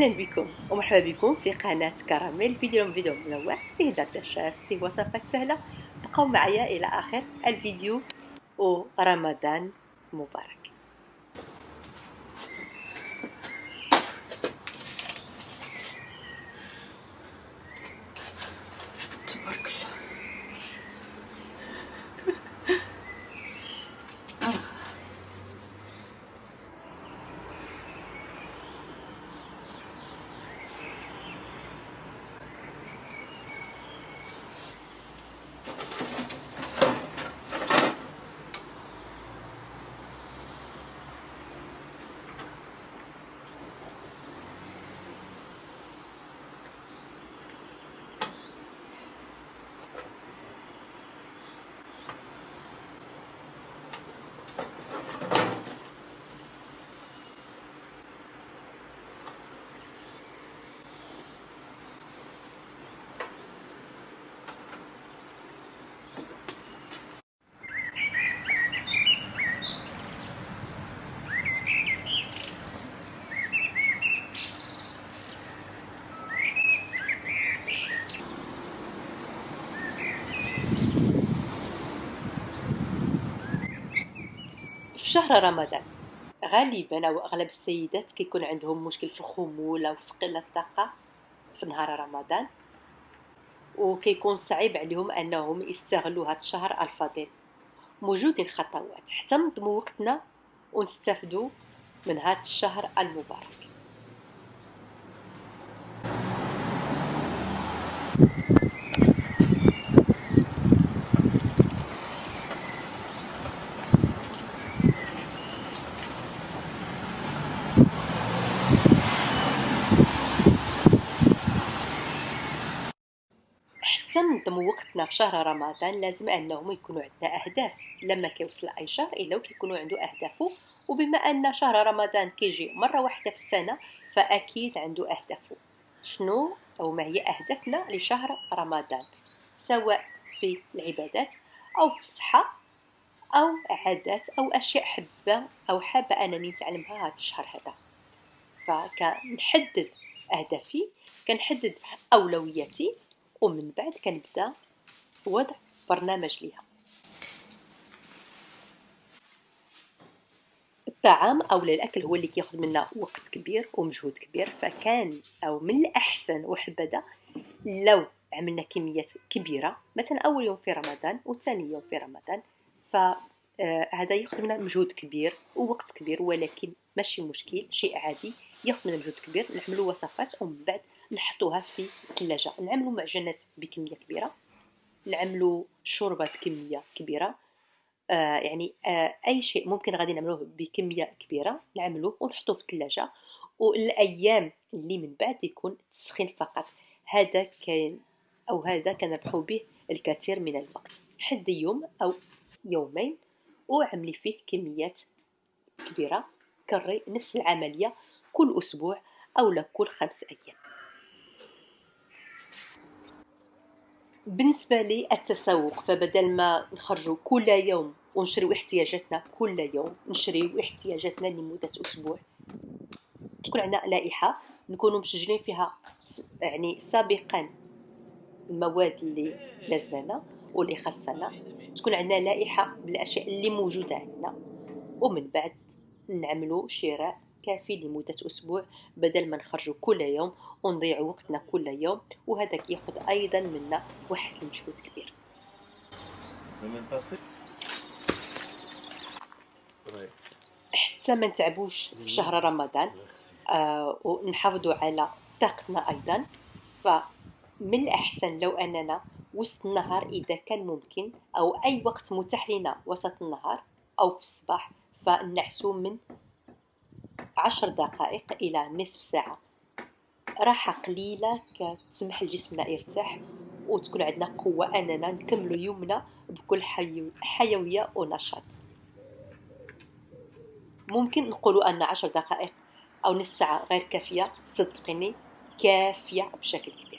أهلا بكم ومرحبا بكم في قناة كراميل فيديو فيديو منوع فيه درس الشاف فيه وصفات سهلة. بقوا معايا إلى آخر الفيديو ورمضان مبارك. شهر رمضان. غالبا أو أغلب السيدات كيكون عندهم مشكل في الخمول أو في قلة الطاقة في نهار رمضان وكيكون صعيب عليهم أنهم يستغلوا هذا الشهر الفضيل موجودين خطوات. حتى نضمو وقتنا ونستافدوا من هذا الشهر المبارك. تنظم وقتنا في شهر رمضان لازم أنهم يكونوا عندنا أهداف. لما كيوصل اي شهر الا وكيكونوا عنده اهدافه وبما أن شهر رمضان كيجي مرة واحدة في السنة فأكيد عنده اهدافه شنو أو ما هي أهدافنا لشهر رمضان؟ سواء في العبادات أو في الصحة أو عادات أو أشياء حبه أو حابة أنني نتعلمها هذا الشهر هذا. فكنحدد أهدافي كنحدد أولوياتي ومن بعد كنبدأ وضع برنامج ليها. الطعام أو الأكل هو اللي كياخذ منا وقت كبير ومجهود كبير فكان أو من الأحسن وحبذا لو عملنا كميات كبيرة مثلا أول يوم في رمضان وثاني يوم في رمضان ف آه، هذا ياخذ منا مجهود كبير ووقت كبير ولكن ماشي مشكل شيء عادي ياخذ منا مجهود كبير نعملوا وصفات ومن بعد نحطوها في الثلاجة. نعملوا معجنات بكمية كبيرة. نعملوا شوربة بكمية كبيرة. آه يعني آه أي شيء ممكن غادي نعملوه بكمية كبيرة نعملوه ونحطوه في الثلاجة. والأيام اللي من بعد يكون تسخين فقط. هذا كان أو هذا كنربحو به الكثير من الوقت. حد يوم أو يومين وعملي فيه كميات كبيرة. كري نفس العملية كل أسبوع أو لكل خمس أيام. بالنسبة لي التسوق فبدل ما نخرجوا كل يوم ونشريو احتياجاتنا كل يوم نشريو احتياجاتنا لمدة أسبوع. تكون عندنا لائحة نكونوا مسجلين فيها يعني سابقا المواد اللي لازمنا واللي خاصنا. تكون عندنا لائحة بالأشياء اللي موجودة عندنا. ومن بعد نعملوا شراء كافي لمدة أسبوع بدل ما نخرجوا كل يوم ونضيع وقتنا كل يوم وهذا كياخذ أيضا منا واحد المجهود كبير. حتى ما نتعبوش في شهر رمضان آه ونحافظوا على طاقتنا أيضا. فمن الأحسن لو أننا وسط النهار إذا كان ممكن أو أي وقت متاح لنا وسط النهار أو في الصباح فنعسو من عشر دقائق إلى نصف ساعة. راحة قليلة كتسمح لجسمنا يرتاح وتكون عندنا قوة أننا نكملو يومنا بكل حيوية ونشاط. ممكن نقولوا أن عشر دقائق أو نصف ساعة غير كافية صدقيني كافية بشكل كبير.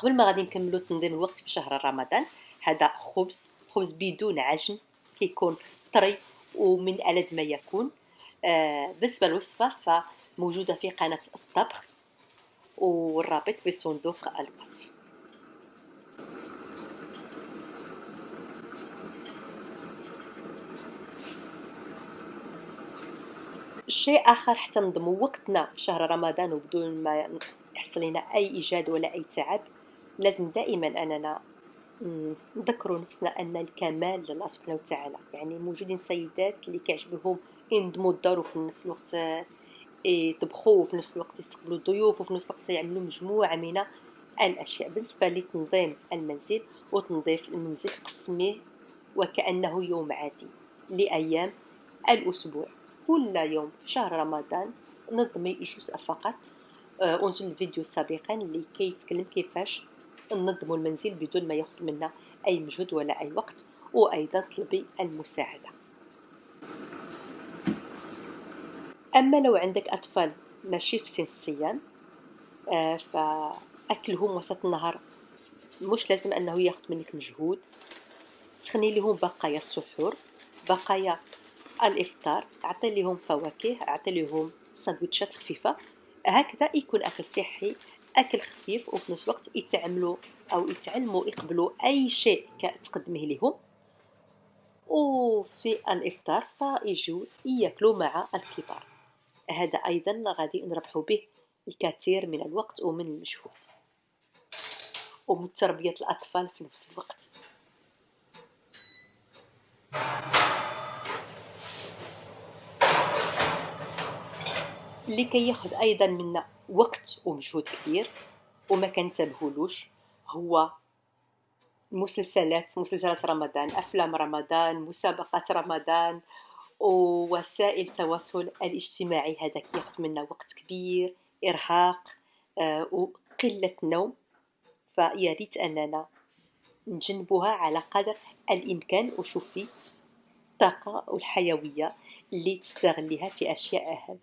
قبل ما غادي نكملو تنظيم الوقت في شهر رمضان هذا خبز خبز بدون عجن كيكون طري ومن ألذ ما يكون آه بالنسبة للوصفة فموجودة في قناة الطبخ والرابط في صندوق الوصف. شيء آخر حتى نضمو وقتنا في شهر رمضان وبدون ما يحصل لنا أي إيجاد ولا أي تعب لازم دائما أننا نذكروا نفسنا أن الكمال لله سبحانه وتعالى. يعني موجودين سيدات اللي كيعجبهم ينظموا الدار وفي نفس الوقت يطبخوا وفي نفس الوقت يستقبلوا الضيوف وفي نفس الوقت يعملوا مجموعة من الأشياء. بالنسبة لتنظيم المنزل وتنظيف المنزل قسميه وكأنه يوم عادي لأيام الأسبوع. كل يوم في شهر رمضان نظمي جزء فقط. آه، أنزل الفيديو سابقا لكي يتكلم كيفاش ننظموا المنزل بدون ما ياخذ منا أي مجهود ولا أي وقت وأيضا طلبي المساعدة. أما لو عندك أطفال ماشي في سن الصيام آه، فأكلهم وسط النهار مش لازم أنه ياخذ منك مجهود. سخني لهم بقايا السحور بقايا الإفطار أعطي لهم فواكه أعطي لهم سندويتشات خفيفة. هكذا يكون أكل صحي أكل خفيف وفي نفس الوقت يتعاملوا أو يتعلموا يقبلوا أي شيء تقدمه لهم. وفي الإفطار فيجوا يأكلوا مع الكبار هذا أيضا غادي نربحوا به الكثير من الوقت ومن المجهود. ومن تربية الأطفال في نفس الوقت. اللي كياخذ أيضا منا وقت ومجهود كبير وما كنتبهولوش. هو مسلسلات مسلسلات رمضان أفلام رمضان مسابقات رمضان ووسائل التواصل الاجتماعي. هذا كياخذ منا وقت كبير إرهاق آه وقلة نوم. فيا ريت أننا نجنبوها على قدر الإمكان. وشوفي الطاقة والحيويه اللي تستغليها في أشياء أهم.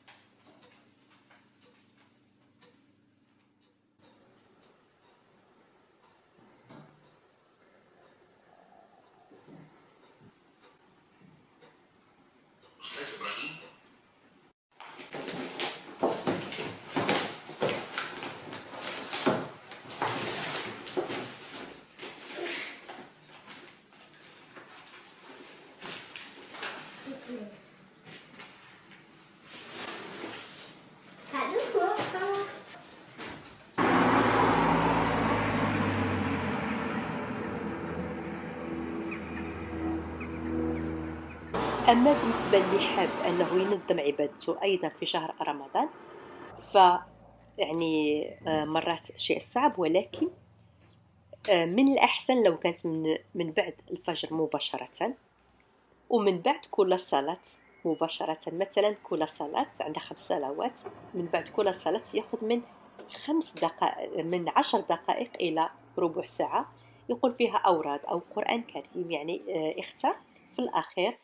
أما بالنسبة اللي حاب أنه ينظم عبادته أيضا في شهر رمضان ف يعني آه، مرات شيء صعب ولكن آه، من الأحسن لو كانت من, من بعد الفجر مباشرة ومن بعد كل صلاة مباشرة. مثلا كل صلاة عندها خمس صلوات من بعد كل صلاة يأخذ من خمس دقائق من عشر دقائق إلى ربع ساعة يقول فيها أوراد أو قرآن كريم يعني آه، اختار. في الأخير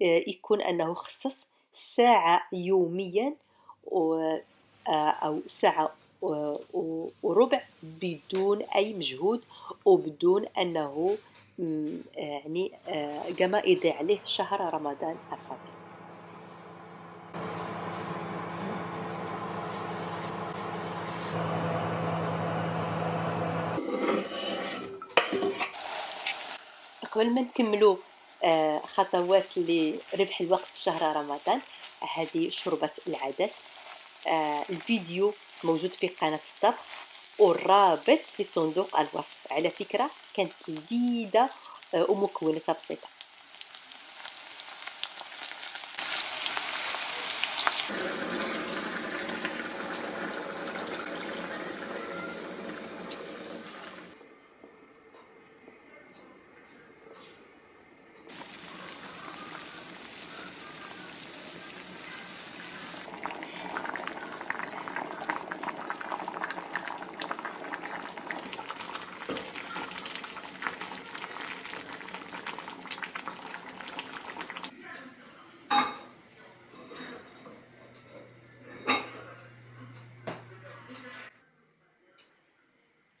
يكون أنه خصص ساعة يوميا آه، أو ساعة وربع بدون أي مجهود وبدون أنه يعني كما آه، يضيع عليه شهر رمضان الفضيل قبل ما نكملو آه، خطوات لربح الوقت في شهر رمضان. هذه شوربة العدس. آه، الفيديو موجود في قناة الطبخ والرابط في صندوق الوصف. على فكرة كانت لذيذة آه، ومكوناتها بسيطة.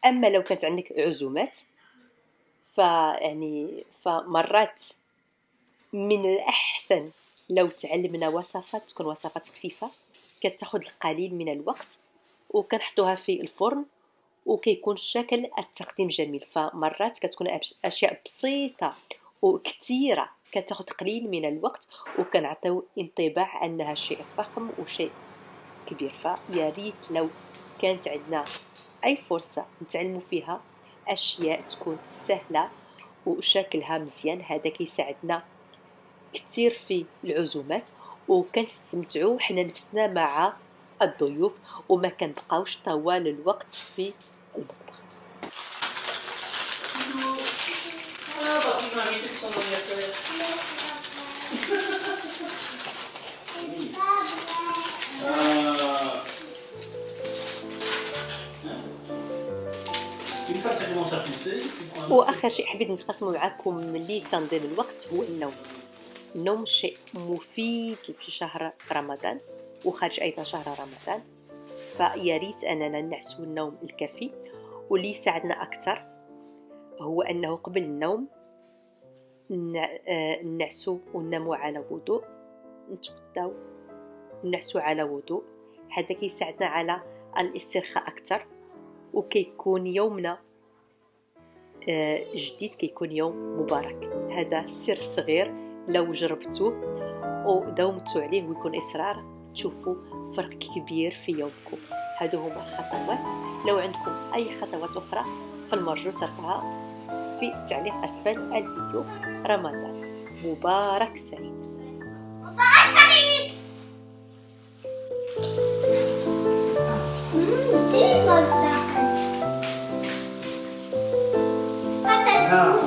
أما لو كانت عندك عزومات فيعني فمرات من الأحسن لو تعلمنا وصفات تكون وصفات خفيفة كتاخذ القليل من الوقت وكنحطوها في الفرن وكيكون الشكل التقديم جميل. فمرات كتكون أشياء بسيطة وكثيره كتاخذ قليل من الوقت وكنعطيو انطباع أنها شيء فخم وشيء كبير. فيا ريت لو كانت عندنا أي فرصة نتعلموا فيها أشياء تكون سهلة وشكلها مزيان هذا كيساعدنا كثير في العزومات وكنستمتعوا حنا نفسنا مع الضيوف وما كنبقاوش طوال الوقت في المطبخ. واخر شيء حبيت نتقاسمه معكم ملي تنظيم الوقت هو النوم النوم شيء مفيد في شهر رمضان وخارج أيضا شهر رمضان. فيا ريت أننا نعسو النوم الكافي واللي يساعدنا أكثر هو أنه قبل النوم آه، نعسو وننامو على وضوء نتغداو نعسو على وضوء. هذا كيساعدنا على الاسترخاء أكثر وكيكون يومنا جديد كيكون يوم مبارك. هذا سر صغير لو جربتوه وداومتوا عليه ويكون إصرار تشوفوا فرق كبير في يومكم. هادو هما الخطوات لو عندكم أي خطوات أخرى فالمرجو تركها في تعليق أسفل الفيديو. رمضان. مبارك سعيد. مبارك سعيد! Yeah.